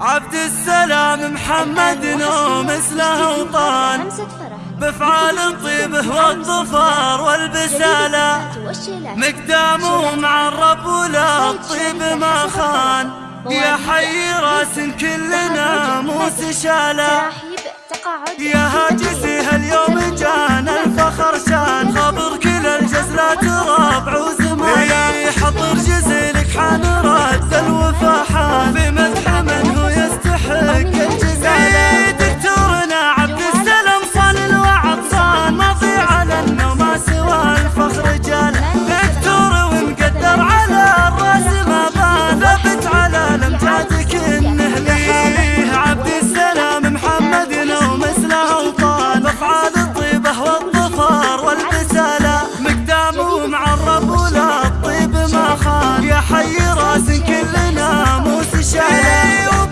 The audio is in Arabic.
عبد السلام محمد نوم مثله وطان. بفعال طيبه والظفار والبسالة. مقدامه مع الرب ولا الطيب ما خان. يا حي راس كلنا موس شاله يا هاجسي هاليوم جان يا حي راسي كلنا موس شهله